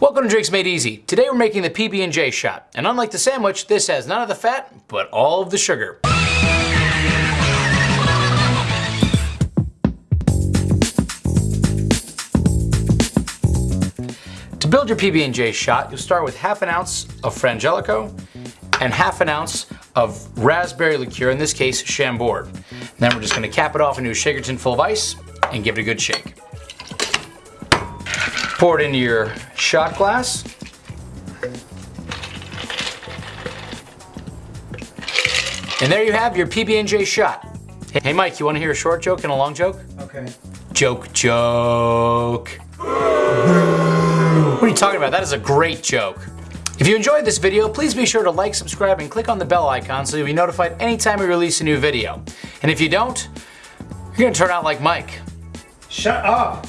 Welcome to Drinks Made Easy. Today we're making the PB&J shot. And unlike the sandwich, this has none of the fat, but all of the sugar. To build your PB&J shot, you'll start with half an ounce of Frangelico and half an ounce of raspberry liqueur, in this case Chambord. then we're just gonna cap it off into a shaker tin full of ice and give it a good shake. Pour it into your shot glass. And there you have your PB&J shot. Hey Mike, you wanna hear a short joke and a long joke? Okay. Joke, joke. what are you talking about? That is a great joke. If you enjoyed this video, please be sure to like, subscribe, and click on the bell icon so you'll be notified anytime we release a new video. And if you don't, you're gonna turn out like Mike. Shut up!